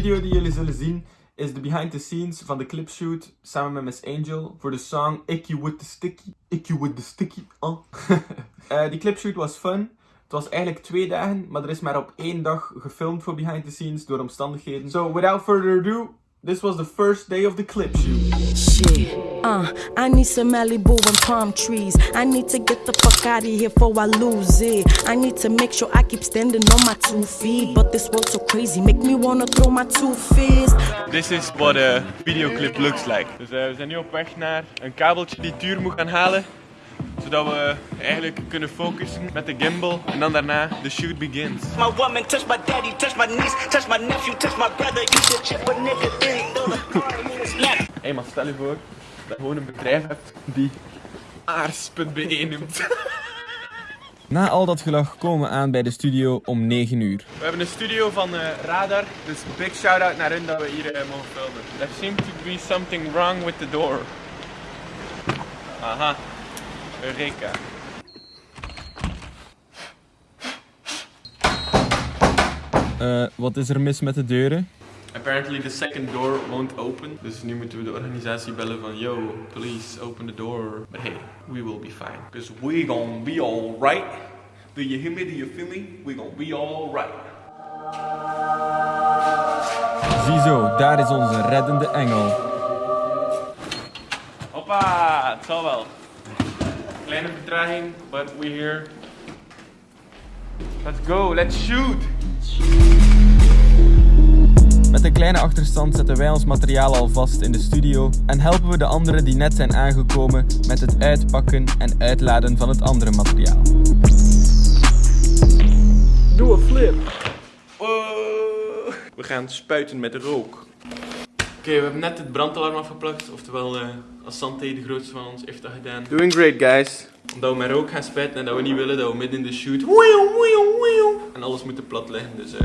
video die jullie zullen zien is de behind the scenes van de clipshoot samen met Miss Angel voor de song Icky with the Sticky. Icky with the Sticky. Oh. die clipshoot was fun. Het was eigenlijk twee dagen, maar er is maar op één dag gefilmd voor behind the scenes door omstandigheden. So without further ado, This was the first day of the clip shoot. Shit, uh, I need some Malibu and palm trees. I need to get the fuck out of here before I lose it. I need to make sure I keep standing on my two feet. But this world's so crazy, make me wanna throw my two fists. This is what a video clip looks like. Dus uh, we zijn nu op weg naar een kabeltje die Tuur moet gaan halen zodat we eigenlijk kunnen focussen met de gimbal en dan daarna de shoot begins. My woman touch my daddy, touch my niece, touch my nephew, touch my brother, you should chip a nigga Hé man, stel je voor dat je gewoon een bedrijf hebt die aars.be noemt. Na al dat gelach komen we aan bij de studio om 9 uur. We hebben een studio van uh, Radar, dus big shout out naar hun dat we hier uh, mogen filmen. There seems to be something wrong with the door. Aha, Eureka. Uh, wat is er mis met de deuren? Apparently the second door won't open. Dus nu moeten we de organisatie bellen van yo, please open the door. But hey, we will be fine. Because we gonna be alright. Do you hear me? Do you feel me? We gonna be alright. Ziezo, daar is onze reddende engel. Hoppa, het zal wel. Kleine vertraging, but we're here. Let's go, let's shoot! Met een kleine achterstand zetten wij ons materiaal al vast in de studio en helpen we de anderen die net zijn aangekomen met het uitpakken en uitladen van het andere materiaal. Doe een flip! We gaan spuiten met rook. Oké, we hebben net het brandalarm afgeplakt, oftewel uh, Asante, de grootste van ons, heeft dat gedaan. Doing great guys. Omdat we met rook gaan spuiten en dat we niet willen dat we midden in de shoot en alles moeten plat liggen. Dus, uh...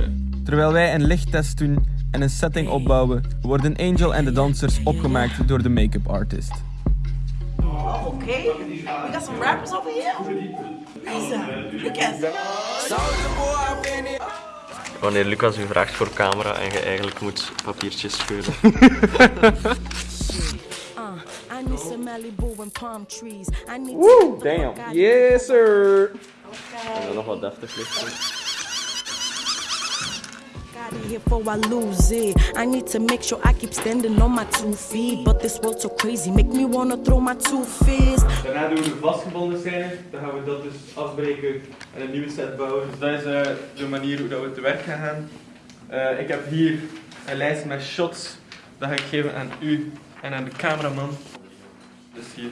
Terwijl wij een lichttest doen en een setting opbouwen, worden Angel en de dansers opgemaakt door de make-up artist. Oh, oké. Okay. We got some rappers over here. Look at Wanneer Lucas u vraagt voor camera en je eigenlijk moet papiertjes scheuren. Woe, damn. Yes, sir. En dan nog wat deftig licht. Here before I lose it. I need to make sure I keep standing on my two feet. But this world's so crazy, make me wanna throw my two fists. Daarna doen we de vastgebonden scène. Dan gaan we dat dus afbreken en een nieuwe set bouwen. Dus dat is uh, de manier hoe dat we te werk gaan gaan. Uh, ik heb hier een lijst met shots. Dat ga ik geven aan u en aan de cameraman. Dus hier.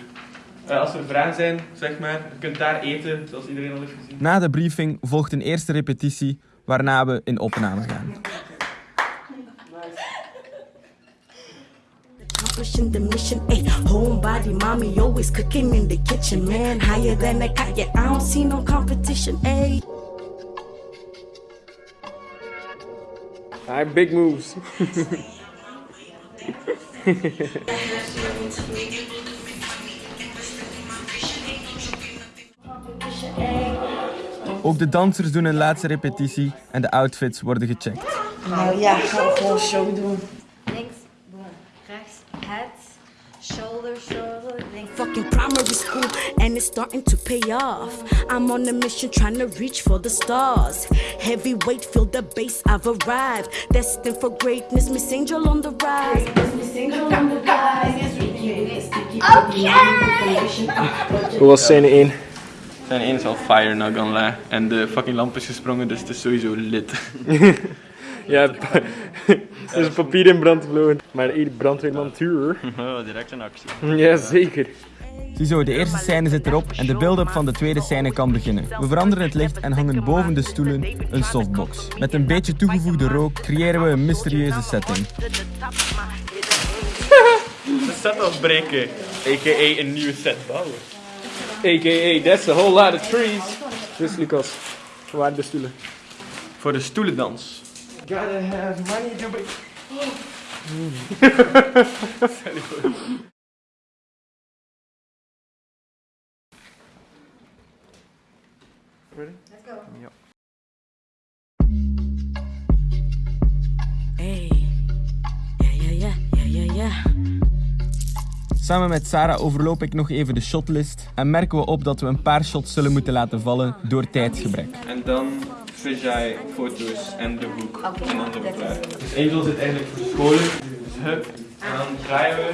Uh, als er vragen zijn, zeg maar. Je kunt daar eten, zoals iedereen al heeft gezien. Na de briefing volgt een eerste repetitie waarna we in opname gaan. Accomplishing the mission. Ayy, homebody, mommy always cooking in the kitchen, man. Higher than a cat, yeah, I don't see no competition. Ayy. Alright, big moves. Ook de dansers doen een laatste repetitie en de outfits worden gecheckt. Nou ja, gaan we gewoon show doen. Links, boom. Rechts, shoulder, shoulder. Fucking primary school and it's starting to pay off. I'm on a mission trying to reach for the stars. Heavyweight, feel the bass, I've arrived. Destined for greatness, Miss Angel on the rise. Miss Angel on the rise. Okay! Hoe was scène 1? Zijn één is al fire, not gonna lie. En de fucking lamp is gesprongen, dus het is sowieso lit. ja, er is papier in brand gevlogen. Maar ieder brandweerman tuur. Oh, direct een actie. Ja, zeker. Ziezo, de eerste scène zit erop en de build-up van de tweede scène kan beginnen. We veranderen het licht en hangen boven de stoelen een softbox. Met een beetje toegevoegde rook creëren we een mysterieuze setting. de set afbreken, a.k.a. een nieuwe set bouwen. A.k.a. that's a whole lot of trees. Dus Lucas, waar de stoelen? Voor de stoelendans. Gotta have money to be... Ready? Let's go. Yep. Hey. Ja, ja, ja, ja, ja, ja. Samen met Sarah overloop ik nog even de shotlist en merken we op dat we een paar shots zullen moeten laten vallen door tijdgebrek. En dan jij foto's en de hoek en dan we klaar. Dus Angel zit eigenlijk verscholen, dus hup, en dan draaien we.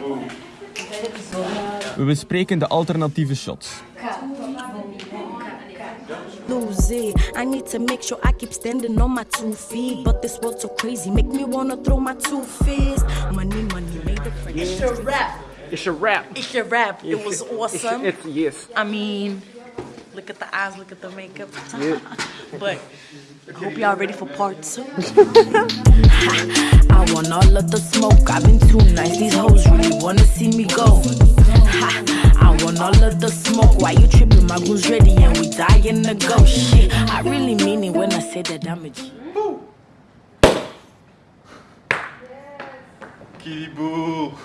Boom. We bespreken de alternatieve shots. lose it. I need to make sure I keep standing on my two feet. But this world's so crazy, make me wanna throw my two fists. Money, money, made the friend. It's your rap. It's a wrap. It's your rap. It was awesome. It's, yes. I mean, look at the eyes, look at the makeup. but I hope y'all ready for part two. I want all of the smoke. I've been too nice. These hoes really wanna see me go. I want all of the smoke. Why you tripping? My goon's ready and we dying to go. Shit, I really mean it when I say that I'm a G. Kieboel.